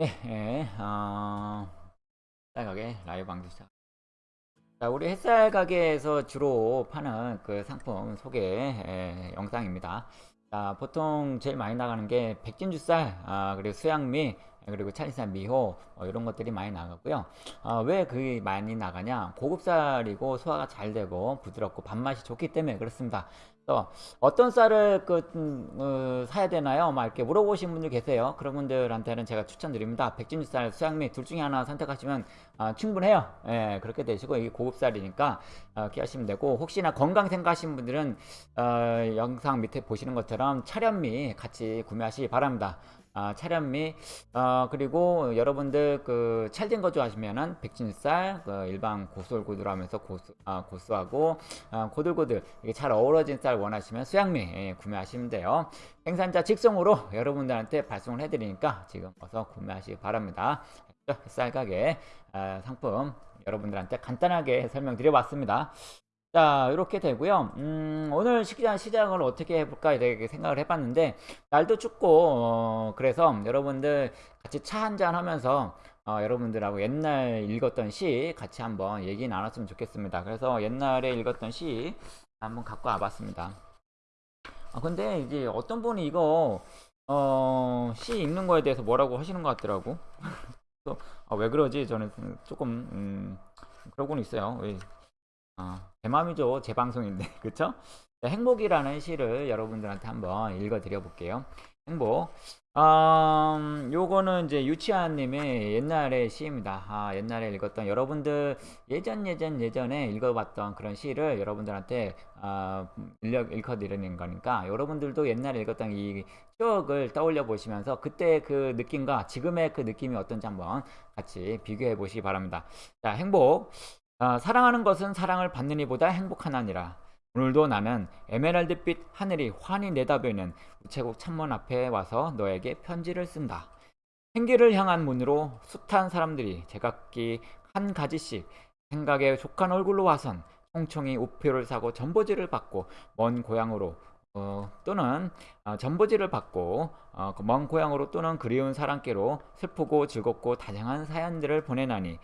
네, 예, 어, 햇살 가게 라이브 방송 시작. 자, 우리 햇살 가게에서 주로 파는 그 상품 소개 예, 영상입니다. 자, 보통 제일 많이 나가는 게 백진주쌀, 아, 그리고 수양미, 그리고 찰리산 미호 뭐 이런 것들이 많이 나가고요. 아, 왜 그게 많이 나가냐? 고급쌀이고 소화가 잘 되고 부드럽고 밥맛이 좋기 때문에 그렇습니다. 또 어떤 쌀을 그, 음, 어, 사야 되나요? 막 이렇게 물어보신 분들 계세요. 그런 분들한테는 제가 추천드립니다. 백진주 쌀, 수양미 둘 중에 하나 선택하시면 아, 충분해요. 예, 그렇게 되시고 이게 고급 쌀이니까 어, 이렇게 하시면 되고 혹시나 건강 생각하시는 분들은 어, 영상 밑에 보시는 것처럼 차련미 같이 구매하시기 바랍니다. 아, 차련미 어, 그리고 여러분들 그 찰진 거 좋아하시면은 백진쌀 그 일반 고슬고슬하면서 고수, 아, 고수하고 아, 고들고들 이게 잘 어우러진 쌀 원하시면 수양미 예, 구매하시면 돼요. 생산자 직송으로 여러분들한테 발송을 해드리니까 지금 어서 구매하시기 바랍니다. 쌀 가게 아, 상품 여러분들한테 간단하게 설명드려봤습니다 자 이렇게 되고요. 음, 오늘 시장 시장을 어떻게 해볼까 이렇게 생각을 해봤는데 날도 춥고 어, 그래서 여러분들 같이 차 한잔 하면서 어, 여러분들하고 옛날 읽었던 시 같이 한번 얘기 나눴으면 좋겠습니다. 그래서 옛날에 읽었던 시 한번 갖고 와봤습니다. 아, 근데 이제 어떤 분이 이거 어, 시 읽는 거에 대해서 뭐라고 하시는 것 같더라고. 또, 아, 왜 그러지? 저는 조금 음, 그러고는 있어요 왜, 아, 제 맘이죠. 제 방송인데. 그쵸? 자, 행복이라는 시를 여러분들한테 한번 읽어 드려 볼게요. 행복. 음, 요거는 이제 유치아님의 옛날의 시입니다. 아, 옛날에 읽었던 여러분들 예전 예전 예전에 읽어봤던 그런 시를 여러분들한테 아, 읽어 드리는 거니까 여러분들도 옛날에 읽었던 이 추억을 떠올려 보시면서 그때 그 느낌과 지금의 그 느낌이 어떤지 한번 같이 비교해 보시기 바랍니다. 자, 행복. 아, 사랑하는 것은 사랑을 받는 이보다 행복하나니라. 오늘도 나는 에메랄드빛 하늘이 환히 내다보이는 우체국 창문 앞에 와서 너에게 편지를 쓴다. 행기를 향한 문으로 숱한 사람들이 제각기 한 가지씩 생각에 족한 얼굴로 와선 총총히 우표를 사고 전보지를 받고 먼 고향으로 어, 또는 어, 전보지를 받고 어, 먼 고향으로 또는 그리운 사랑께로 슬프고 즐겁고 다양한 사연들을 보내나니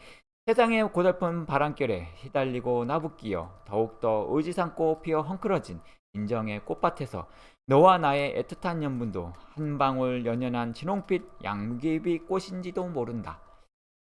세상의 고달픈 바람결에 휘달리고 나붓기어 더욱더 의지삼고 피어 헝클어진 인정의 꽃밭에서 너와 나의 애틋한 연분도 한 방울 연연한 진홍빛 양귀비 꽃인지도 모른다.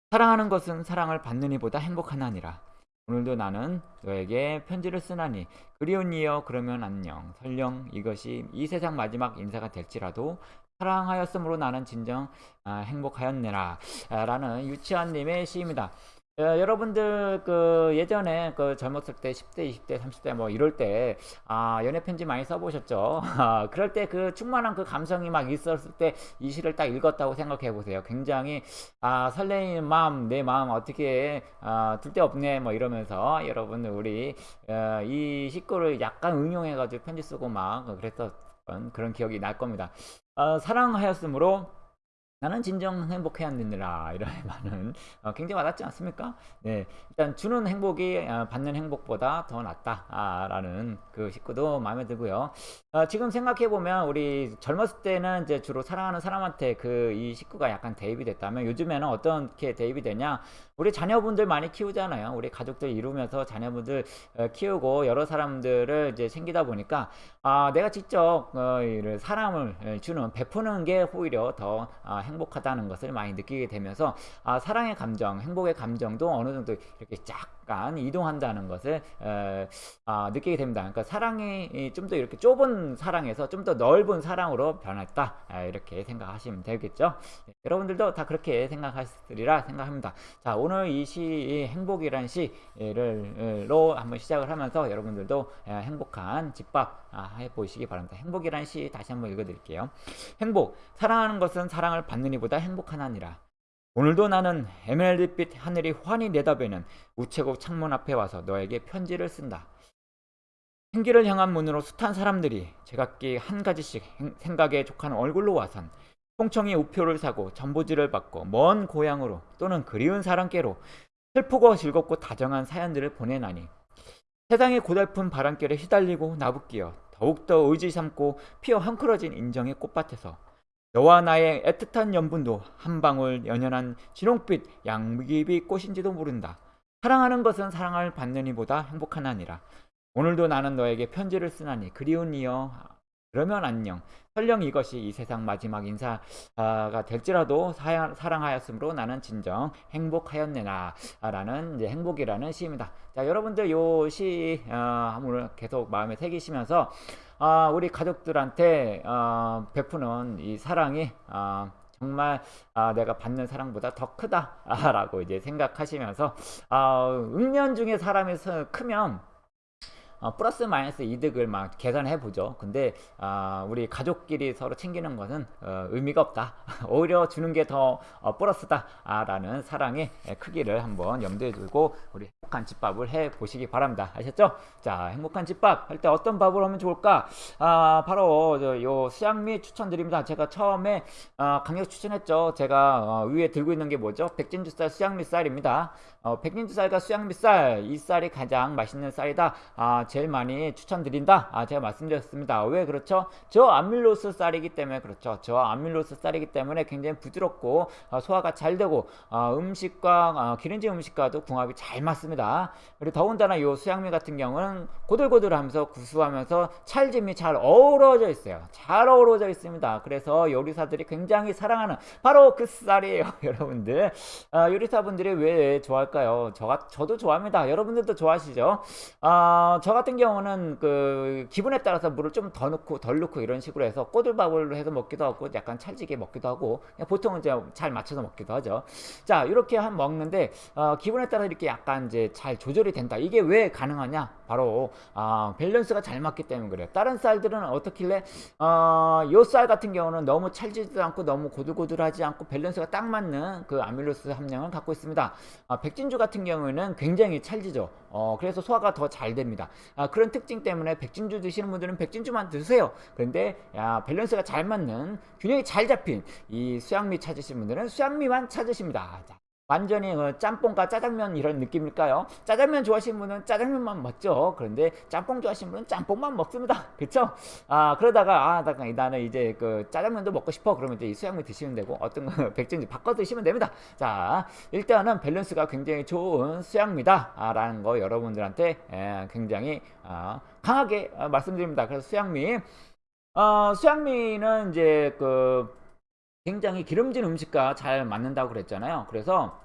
사랑하는 것은 사랑을 받는 이보다 행복하나니라. 오늘도 나는 너에게 편지를 쓰나니 그리운 이여 그러면 안녕 설령 이것이 이 세상 마지막 인사가 될지라도 사랑하였으므로 나는 진정 아, 행복하였네라 라는 유치원님의 시입니다. 어, 여러분들 그 예전에 그 젊었을 때 10대, 20대, 30대 뭐 이럴 때 아, 연애 편지 많이 써보셨죠? 아, 그럴 때 그 충만한 그 감성이 막 있었을 때 이 시를 딱 읽었다고 생각해 보세요. 굉장히 아, 설레이는 마음, 내 마음 어떻게 아, 둘데 없네 뭐 이러면서 여러분 우리 어, 이 식구를 약간 응용해 가지고 편지 쓰고 막 그랬었던 그런 기억이 날 겁니다. 어, 사랑하였으므로 나는 진정 행복해야 되느라 이런 말은 어, 굉장히 와닿지 않습니까? 네, 일단 주는 행복이 어, 받는 행복보다 더 낫다라는 그 식구도 마음에 들고요. 어, 지금 생각해 보면 우리 젊었을 때는 이제 주로 사랑하는 사람한테 그 이 식구가 약간 대입이 됐다면 요즘에는 어떻게 대입이 되냐? 우리 자녀분들 많이 키우잖아요. 우리 가족들 이루면서 자녀분들 어, 키우고 여러 사람들을 이제 생기다 보니까 아, 내가 직접 어, 사랑을 주는 베푸는 게 오히려 더 아, 행복하다는 것을 많이 느끼게 되면서 아, 사랑의 감정, 행복의 감정도 어느 정도 이렇게 약간 이동한다는 것을 에, 아, 느끼게 됩니다. 그러니까 사랑이 좀 더 이렇게 좁은 사랑에서 좀 더 넓은 사랑으로 변했다 아, 이렇게 생각하시면 되겠죠. 네, 여러분들도 다 그렇게 생각하시리라 생각합니다. 자 오늘 이 시 행복이란 시를로 한번 시작을 하면서 여러분들도 행복한 집밥 아, 해보시기 바랍니다. 행복이란 시 다시 한번 읽어드릴게요. 행복 사랑하는 것은 사랑을 받는 이보다 행복하나니라. 오늘도 나는 에메랄드빛 하늘이 환히 내다보는 우체국 창문 앞에 와서 너에게 편지를 쓴다. 행기를 향한 문으로 숱한 사람들이 제각기 한 가지씩 생각에 족한 얼굴로 와선 총청이 우표를 사고 전보지를 받고 먼 고향으로 또는 그리운 사람께로 슬프고 즐겁고 다정한 사연들을 보내나니 세상의 고달픈 바람결에 휘달리고 나붓기어 더욱더 의지 삼고 피어 헝클어진 인정의 꽃밭에서 너와 나의 애틋한 연분도 한 방울 연연한 진홍빛 양귀비 꽃인지도 모른다. 사랑하는 것은 사랑을 행복한 아니라 오늘도 나는 너에게 편지를 쓰나니 그리운 이여 그러면 안녕. 설령 이것이 이 세상 마지막 인사가 될지라도 사, 사랑하였으므로 나는 진정 행복하였네나 라는 이제 행복이라는 시입니다. 자 여러분들 요시 어, 오늘 계속 마음에 새기시면서 어, 우리 가족들한테 어, 베푸는 이 사랑이 어, 정말 아, 내가 받는 사랑보다 더 크다라고 이제 생각하시면서 아, 음년 중에 사람이 크면 어, 플러스 마이너스 이득을 막 계산해 보죠. 근데 어, 우리 가족끼리 서로 챙기는 것은 어, 의미가 없다. 오히려 주는 게더 어, 플러스다라는 사랑의 크기를 한번 염두에 두고 우리 행복한 집밥을 해 보시기 바랍니다. 아셨죠? 자, 행복한 집밥 할 때 어떤 밥을 하면 좋을까? 아, 바로 요 수양미 추천드립니다. 제가 처음에 어, 강력 추천했죠. 제가 어, 위에 들고 있는 게 뭐죠? 백진주쌀 수양미 쌀입니다. 어, 백진주쌀과 수양미 쌀, 이 쌀이 가장 맛있는 쌀이다. 아, 제일 많이 추천드린다. 아, 제가 말씀드렸습니다. 왜 그렇죠? 저 아밀로스 쌀이기 때문에 그렇죠. 저 아밀로스 쌀이기 때문에 굉장히 부드럽고 어, 소화가 잘 되고 어, 음식과 어, 기름진 음식과도 궁합이 잘 맞습니다. 그리고 더군다나 이 수양미 같은 경우는 고들고들하면서 구수하면서 찰짐이 잘 어우러져 있어요. 잘 어우러져 있습니다. 그래서 요리사들이 굉장히 사랑하는 바로 그 쌀이에요, 여러분들. 아, 요리사분들이 왜 좋아할까 요? 저, 저도 좋아합니다. 여러분들도 좋아하시죠? 아, 저 같은 경우는 그 기분에 따라서 물을 좀 더 넣고 덜 넣고 이런 식으로 해서 꼬들밥을 해서 먹기도 하고 약간 찰지게 먹기도 하고 보통은 이제 잘 맞춰서 먹기도 하죠. 자 이렇게 한 먹는데 어, 기분에 따라 이렇게 약간 이제 잘 조절이 된다. 이게 왜 가능하냐? 바로 어, 밸런스가 잘 맞기 때문에 그래요. 다른 쌀들은 어떻길래 어, 요 쌀 같은 경우는 너무 찰지도 않고 너무 고들고들하지 않고 밸런스가 딱 맞는 그 아밀로스 함량을 갖고 있습니다. 어, 백진주 같은 경우에는 굉장히 찰지죠. 어, 그래서 소화가 더 잘 됩니다. 아, 그런 특징 때문에 백진주 드시는 분들은 백진주만 드세요. 그런데 야, 밸런스가 잘 맞는 균형이 잘 잡힌 이 수향미 찾으시는 분들은 수향미만 찾으십니다. 자, 완전히 어, 짬뽕과 짜장면 이런 느낌일까요? 짜장면 좋아하시는 분은 짜장면만 먹죠. 그런데 짬뽕 좋아하시는 분은 짬뽕만 먹습니다. 그렇죠? 아 그러다가 아 나는 이제 그 짜장면도 먹고 싶어. 그러면 이제 이 수양미 드시면 되고 어떤 거 백진지 바꿔 드시면 됩니다. 자 일단은 밸런스가 굉장히 좋은 수양미다 라는 거 여러분들한테 에, 굉장히 아, 강하게 아, 말씀드립니다. 그래서 수양미 어, 수양미는 이제 그 굉장히 기름진 음식과 잘 맞는다고 그랬잖아요. 그래서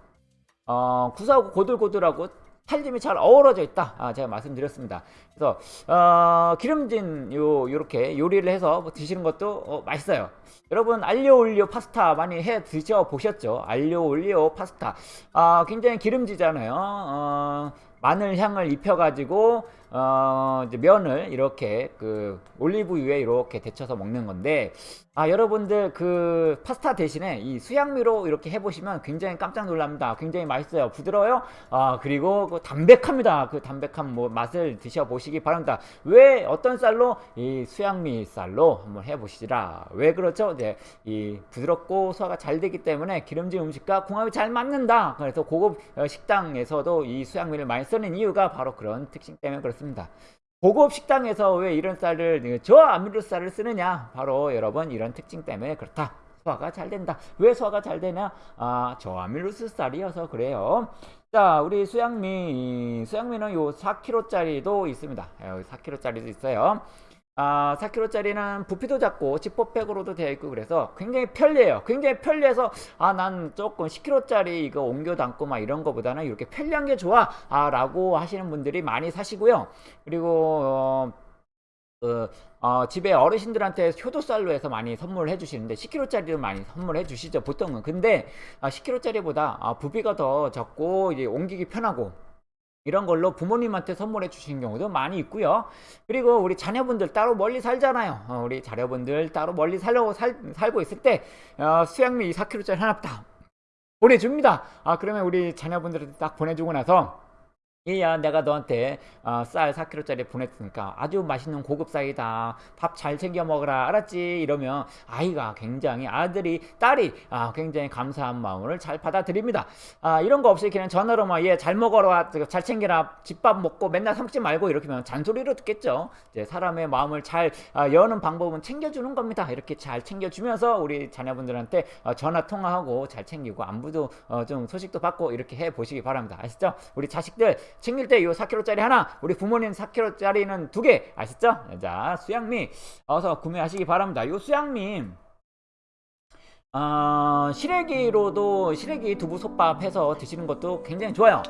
어, 구수하고 고들고들하고 살림이 잘 어우러져 있다. 아, 제가 말씀드렸습니다. 그래서 어, 기름진 요 요렇게 요리를 해서 뭐 드시는 것도 어, 맛있어요. 여러분 알리오 올리오 파스타 많이 해 드셔 보셨죠? 알리오 올리오 파스타. 아, 굉장히 기름지잖아요. 어, 마늘 향을 입혀가지고 어, 면을 이렇게 그 올리브유에 이렇게 데쳐서 먹는 건데 아 여러분들 그 파스타 대신에 이 수양미로 이렇게 해보시면 굉장히 깜짝 놀랍니다. 굉장히 맛있어요. 부드러워요. 아 그리고 그 담백합니다. 그 담백한 뭐 맛을 드셔보시기 바랍니다. 왜 어떤 쌀로 이 수양미 쌀로 한번 해보시라. 왜 그렇죠? 이제 이 부드럽고 소화가 잘 되기 때문에 기름진 음식과 궁합이 잘 맞는다. 그래서 고급 어, 식당에서도 이 수양미를 많이 쓰는 이유가 바로 그런 특징 때문에 그렇습니다. 고급 식당에서 왜 이런 쌀을 저 아밀로 쌀을 쓰느냐? 바로 여러분 이런 특징 때문에 그렇다. 소화가 잘 된다. 왜 소화가 잘 되냐? 아, 저 아밀로스 쌀이어서 그래요. 자, 우리 수양미, 수양미는 요 4kg짜리도 있습니다. 여기 4kg짜리도 있어요. 아, 4kg짜리는 부피도 작고 지퍼백으로도 되어 있고 그래서 굉장히 편리해요. 굉장히 편리해서 아, 난 조금 10kg짜리 이거 옮겨 담고 막 이런 거보다는 이렇게 편리한 게 좋아. 아, 라고 하시는 분들이 많이 사시고요. 그리고 어, 그, 어, 집에 어르신들한테 효도쌀로 해서 많이 선물해 주시는데 10kg짜리도 많이 선물해 주시죠 보통은 근데 아, 10kg짜리보다 아, 부피가 더 적고 이제 옮기기 편하고 이런 걸로 부모님한테 선물해 주신 경우도 많이 있고요. 그리고 우리 자녀분들 따로 멀리 살잖아요. 어, 우리 자녀분들 따로 멀리 살려고 살, 살고 있을 때 어, 수양미 4kg짜리 하나 딱 보내줍니다. 아 그러면 우리 자녀분들한테 딱 보내주고 나서 얘야 내가 너한테 어, 쌀 4kg짜리 보냈으니까 아주 맛있는 고급 쌀이다. 밥 잘 챙겨 먹어라. 알았지? 이러면 아이가 굉장히 아들이 딸이 아, 굉장히 감사한 마음을 잘 받아들입니다. 아, 이런 거 없이 그냥 전화로만 얘잘 먹어라. 잘 챙겨라. 집밥 먹고 맨날 삼지 말고. 이렇게 하면 잔소리로 듣겠죠. 이제 사람의 마음을 잘 아, 여는 방법은 챙겨주는 겁니다. 이렇게 잘 챙겨주면서 우리 자녀분들한테 어, 전화 통화하고 잘 챙기고 안부도 어, 좀 소식도 받고 이렇게 해 보시기 바랍니다. 아시죠? 우리 자식들 챙길 때 이 4kg짜리 하나 우리 부모님 4kg짜리는 두 개. 아시죠? 자 수양미. 어서 구매하시기 바랍니다. 이 수양미. 어, 시래기로도 시래기 두부 솥밥 해서 드시는 것도 굉장히 좋아요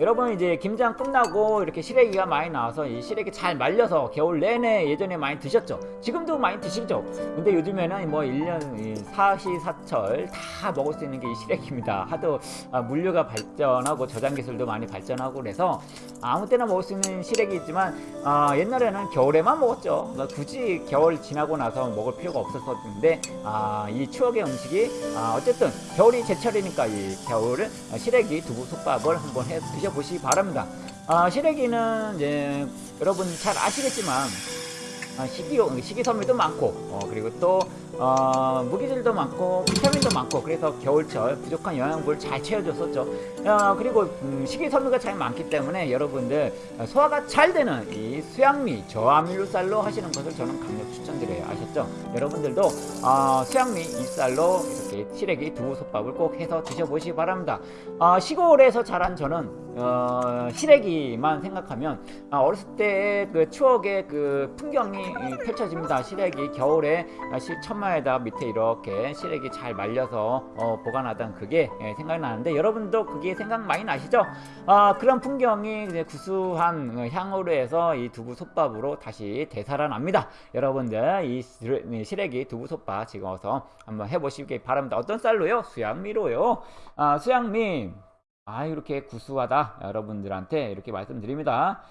여러분 이제 김장 끝나고 이렇게 시래기가 많이 나와서 이 시래기 잘 말려서 겨울 내내 예전에 많이 드셨죠? 지금도 많이 드시죠? 근데 요즘에는 뭐 1년 사시사철 다 먹을 수 있는 게 이 시래기입니다. 하도 아, 물류가 발전하고 저장 기술도 많이 발전하고 그래서 아무 때나 먹을 수 있는 시래기 있지만 아, 옛날에는 겨울에만 먹었죠. 그러니까 굳이 겨울 지나고 나서 먹을 필요가 없었는데 아, 이 추억의 음식이 아, 어쨌든 겨울이 제철이니까 이 겨울은 시래기 두부 솥밥을 한번 해 드셔 보시기 바랍니다. 아, 시래기는 이제 여러분 잘 아시겠지만 아, 식이, 식이섬유도 많고 어, 그리고 또 어, 무기질도 많고 비타민도 많고 그래서 겨울철 부족한 영양분을 잘 채워줬었죠. 어, 그리고 음, 식이섬유가 잘 많기 때문에 여러분들 소화가 잘 되는 이 수양미 저함유쌀로 하시는 것을 저는 강력 추천드려요. 아셨죠? 여러분들도 어, 수양미 이 쌀로 이렇게 시래기 두부 솥밥을 꼭 해서 드셔보시기 바랍니다. 어, 시골에서 자란 저는 어, 시래기만 생각하면 어, 어렸을 때의 그 추억의 그 풍경이 펼쳐집니다. 시래기 겨울에 천마에다 밑에 이렇게 시래기 잘 말려서 어, 보관하던 그게 예, 생각나는데 여러분도 그게 생각 많이 나시죠? 어, 그런 풍경이 구수한 향으로 해서 이 두부 솥밥으로 다시 되살아납니다. 여러분들 이 시래기 두부 솥밥 지금 어서 한번 해보시기 바랍니다. 어떤 쌀로요? 수양미로요. 아, 수양미 아 이렇게 구수하다. 여러분들한테 이렇게 말씀드립니다.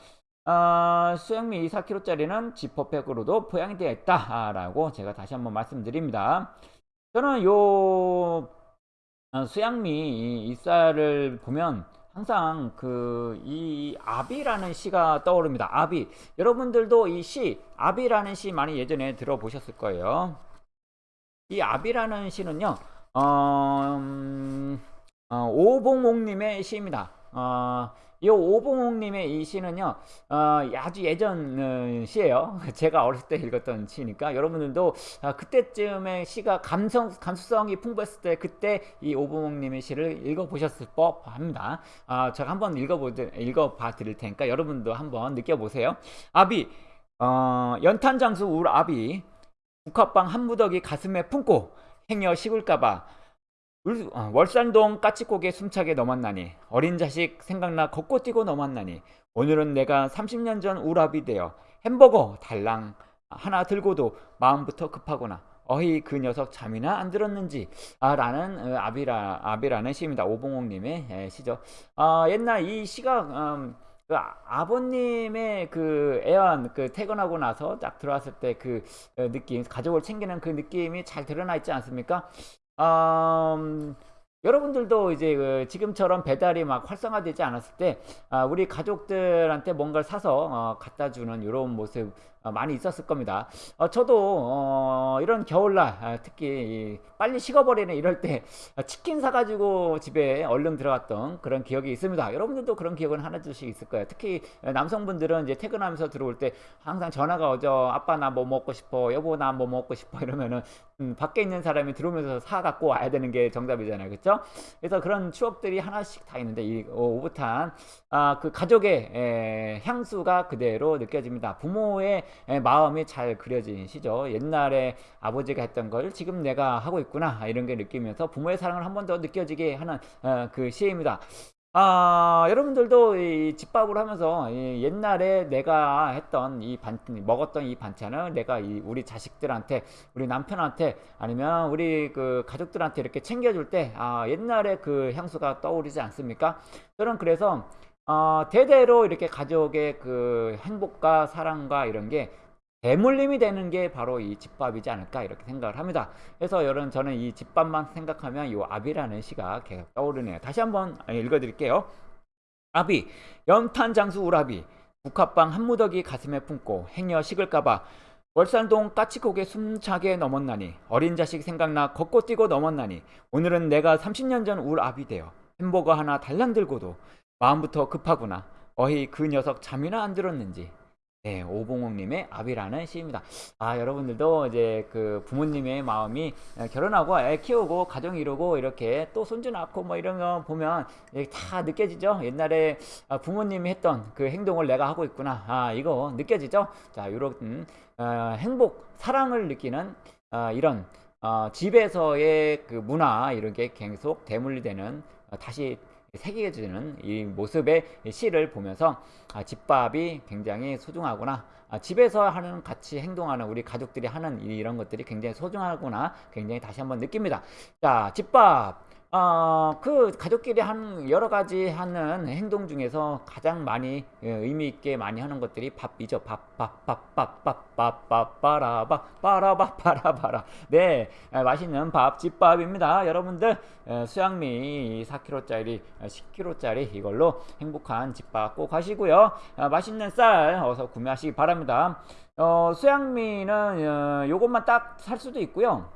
아, 수영미 4kg짜리는 지퍼백으로도 포양이 되어 있다 라고 제가 다시 한번 말씀드립니다. 저는 요 어, 수양미 이 쌀을 보면 항상 그 이 아비라는 시가 떠오릅니다. 아비. 여러분들도 이 시 아비라는 시 많이 예전에 들어보셨을 거예요. 이 아비라는 시는요 어, 음, 어, 오봉옥님의 시입니다. 어, 이 오봉옥님의 이 시는요, 어, 아주 예전 어, 시예요. 제가 어렸을 때 읽었던 시니까 여러분들도 어, 그때쯤에 시가 감성 감수성이 풍부했을 때 그때 이 오봉옥님의 시를 읽어보셨을 법합니다. 어, 제가 한번 읽어보 읽어봐 드릴 테니까 여러분도 한번 느껴보세요. 아비 어, 연탄장수 울 아비 국화빵 한 무더기 가슴에 품고 행여 식을까봐 어, 월산동 까치고개 숨차게 넘었나니 어린 자식 생각나 걷고 뛰고 넘었나니 오늘은 내가 30년 전 우랍이 되어 햄버거 달랑 하나 들고도 마음부터 급하구나. 어이 그 녀석 잠이나 안 들었는지. 아, 라는 어, 아비라, 아비라는 시입니다. 오봉옥님의 예, 시죠. 아, 옛날 이 시가 음, 그 아버님의 그 애완 그 퇴근하고 나서 딱 들어왔을 때그 어, 느낌 가족을 챙기는 그 느낌이 잘 드러나 있지 않습니까 음, 여러분들도 이제 그 지금처럼 배달이 막 활성화되지 않았을 때 아, 우리 가족들한테 뭔가를 사서 어, 갖다 주는 이런 모습 어, 많이 있었을 겁니다. 어, 저도 어, 이런 겨울날 아, 특히 빨리 식어버리는 이럴 때 치킨 사가지고 집에 얼른 들어갔던 그런 기억이 있습니다. 여러분들도 그런 기억은 하나둘씩 있을 거예요. 특히 남성분들은 이제 퇴근하면서 들어올 때 항상 전화가 오죠. 아빠 나 뭐 먹고 싶어. 여보 나 뭐 먹고 싶어. 이러면은 음, 밖에 있는 사람이 들어오면서 사 갖고 와야 되는 게 정답이잖아요. 그렇죠? 그래서 그런 추억들이 하나씩 다 있는데 이 오붓한 아, 그 가족의 에, 향수가 그대로 느껴집니다. 부모의 에, 마음이 잘 그려진 시죠. 옛날에 아버지가 했던 걸 지금 내가 하고 있구나 이런 게 느끼면서 부모의 사랑을 한 번 더 느껴지게 하는 어, 그 시입니다. 아, 여러분들도 이 집밥을 하면서 이 옛날에 내가 했던 이 반, 먹었던 이 반찬을 내가 이 우리 자식들한테, 우리 남편한테 아니면 우리 그 가족들한테 이렇게 챙겨줄 때, 아, 옛날에 그 향수가 떠오르지 않습니까? 저는 그래서, 어, 대대로 이렇게 가족의 그 행복과 사랑과 이런 게 대물림이 되는 게 바로 이 집밥이지 않을까 이렇게 생각을 합니다. 그래서 여러분 저는 이 집밥만 생각하면 이 아비라는 시가 계속 떠오르네요. 다시 한번 읽어드릴게요. 아비 연탄장수 우라비 국화빵 한 무더기 가슴에 품고 행여 식을까봐 월산동 까치고개 숨차게 넘었나니 어린 자식 생각나 걷고 뛰고 넘었나니 오늘은 내가 30년 전 울 아비 되어 햄버거 하나 달랑 들고도 마음부터 급하구나 어이 그 녀석 잠이나 안 들었는지 네, 오봉옥님의 아비라는 시입니다. 아, 여러분들도 이제 그 부모님의 마음이 결혼하고 애 키우고 가정 이루고 이렇게 또 손주 낳고 뭐 이런 거 보면 다 느껴지죠. 옛날에 아, 부모님이 했던 그 행동을 내가 하고 있구나. 아, 이거 느껴지죠. 자, 이런 어, 행복, 사랑을 느끼는 어, 이런 어, 집에서의 그 문화 이런 게 계속 대물리되는 어, 다시 새겨지는 이 모습의 시를 보면서 아, 집밥이 굉장히 소중하구나. 아, 집에서 하는 같이 행동하는 우리 가족들이 하는 이런 것들이 굉장히 소중하구나. 굉장히 다시 한번 느낍니다. 자, 집밥. 어, 그 가족끼리 하는 여러 가지 하는 행동 중에서 가장 많이 예, 의미 있게 많이 하는 것들이 밥이죠. 밥, 밥, 밥, 밥, 밥, 밥, 밥, 빠라바, 빠라바, 빠라바라. 네, 맛있는 밥, 집밥입니다. 여러분들 수양미 4kg짜리, 10kg짜리 이걸로 행복한 집밥 꼭 하시고요. 아, 맛있는 쌀 어서 구매하시기 바랍니다. 어, 수양미는 어, 요것만 딱 살 수도 있고요.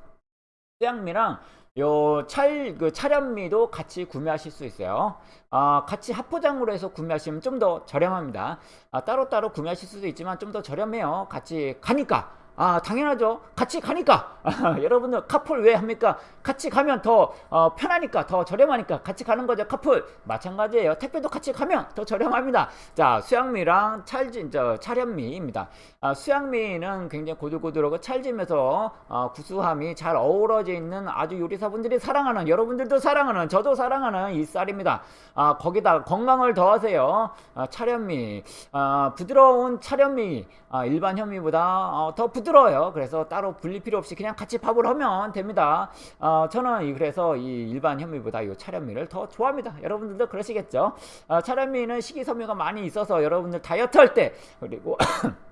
수양미랑 요 찰, 그 차련미도 같이 구매하실 수 있어요. 아, 같이 합포장으로 해서 구매하시면 좀 더 저렴합니다. 아, 따로따로 구매하실 수도 있지만 좀 더 저렴해요. 같이 가니까. 아 당연하죠. 같이 가니까. 아, 여러분들 카풀 왜 합니까? 같이 가면 더 어, 편하니까 더 저렴하니까 같이 가는 거죠 카풀. 마찬가지예요. 택배도 같이 가면 더 저렴합니다. 자 수양미랑 찰진 저 차련미입니다. 아, 수양미는 굉장히 고들고들하고 찰짐에서 어, 구수함이 잘 어우러져 있는 아주 요리사분들이 사랑하는 여러분들도 사랑하는 저도 사랑하는 이 쌀입니다. 아, 거기다 건강을 더하세요. 아, 차련미. 아, 부드러운 차련미. 아, 일반 현미보다 어, 더 부드러 워요. 그래서 따로 분리 필요 없이 그냥 같이 밥을 하면 됩니다. 어, 저는 그래서 이 일반 현미보다 이 차련미를 더 좋아합니다. 여러분들도 그러시겠죠? 어, 차련미는 식이섬유가 많이 있어서 여러분들 다이어트 할 때 그리고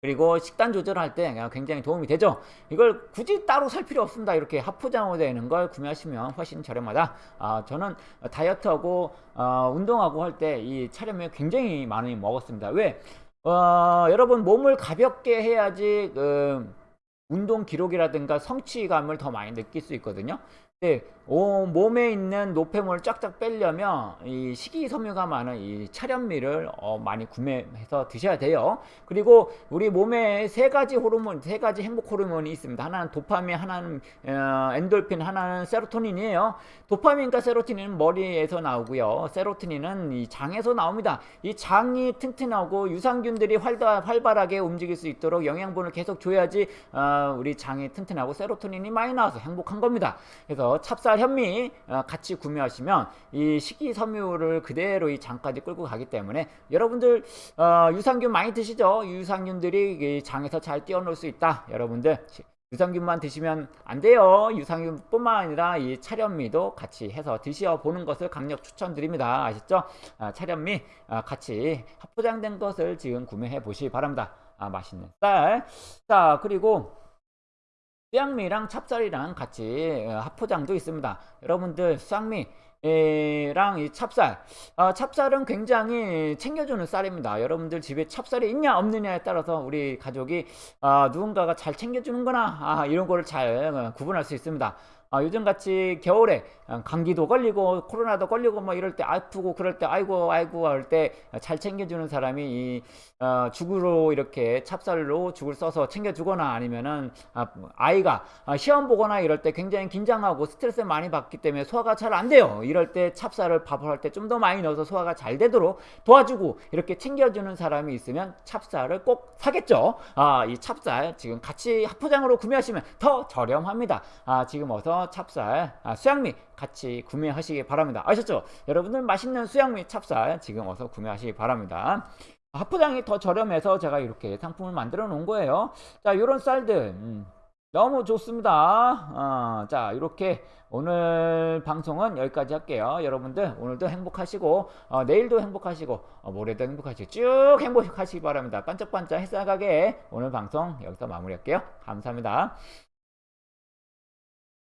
그리고 식단 조절할 때 굉장히 도움이 되죠. 이걸 굳이 따로 살 필요 없습니다. 이렇게 합포장으로 되는 걸 구매하시면 훨씬 저렴하다. 아, 저는 다이어트하고 어, 운동하고 할 때 이 차량을 굉장히 많이 먹었습니다. 왜? 어, 여러분 몸을 가볍게 해야지 그 운동 기록이라든가 성취감을 더 많이 느낄 수 있거든요. 네, 오, 몸에 있는 노폐물을 쫙쫙 빼려면 이 식이섬유가 많은 이 차련미를 어, 많이 구매해서 드셔야 돼요. 그리고 우리 몸에 세 가지 호르몬, 세 가지 행복 호르몬이 있습니다. 하나는 도파민, 하나는 어, 엔돌핀, 하나는 세로토닌이에요. 도파민과 세로토닌은 머리에서 나오고요. 세로토닌은 이 장에서 나옵니다. 이 장이 튼튼하고 유산균들이 활발, 활발하게 움직일 수 있도록 영양분을 계속 줘야지 어, 우리 장이 튼튼하고 세로토닌이 많이 나와서 행복한 겁니다. 그래서 찹쌀 현미 어, 같이 구매하시면 이 식이섬유를 그대로 이 장까지 끌고 가기 때문에 여러분들 어, 유산균 많이 드시죠? 유산균들이 장에서 잘 뛰어놀 수 있다. 여러분들 유산균만 드시면 안 돼요. 유산균뿐만 아니라 이 차련미도 같이 해서 드셔 보는 것을 강력 추천드립니다. 아시죠? 아, 차련미 아, 같이 합포장된 것을 지금 구매해 보시기 바랍니다. 아, 맛있는 쌀. 자, 그리고 수양미랑 찹쌀이랑 같이 어, 합포장도 있습니다. 여러분들 수양미 랑 이 찹쌀. 어, 찹쌀은 굉장히 챙겨주는 쌀입니다. 여러분들 집에 찹쌀이 있냐 없느냐에 따라서 우리 가족이 어, 누군가가 잘 챙겨주는구나 아, 이런 거를 잘 어, 구분할 수 있습니다 아, 요즘같이 겨울에 어, 감기도 걸리고 코로나도 걸리고 뭐 이럴 때 아프고 그럴 때 아이고 아이고 할 때 잘 챙겨주는 사람이 이 어, 죽으로 이렇게 찹쌀로 죽을 써서 챙겨주거나 아니면은 아, 이가 아, 시험 보거나 이럴 때 굉장히 긴장하고 스트레스 많이 받기 때문에 소화가 잘 안 돼요. 이럴 때 찹쌀을 밥을 할 때 좀 더 많이 넣어서 소화가 잘 되도록 도와주고 이렇게 챙겨주는 사람이 있으면 찹쌀을 꼭 사겠죠. 아, 이 찹쌀 지금 같이 합포장으로 구매하시면 더 저렴합니다. 아, 지금 어서 찹쌀, 아, 수양미 같이 구매하시기 바랍니다. 아셨죠? 여러분들 맛있는 수양미 찹쌀 지금 어서 구매하시기 바랍니다. 하프장이 더 저렴해서 제가 이렇게 상품을 만들어 놓은 거예요. 자, 이런 쌀들 음, 너무 좋습니다. 어, 자, 이렇게 오늘 방송은 여기까지 할게요. 여러분들 오늘도 행복하시고 어, 내일도 행복하시고 어, 모레도 행복하시고 쭉 행복하시기 바랍니다. 반짝반짝 햇살 가게 오늘 방송 여기서 마무리할게요. 감사합니다.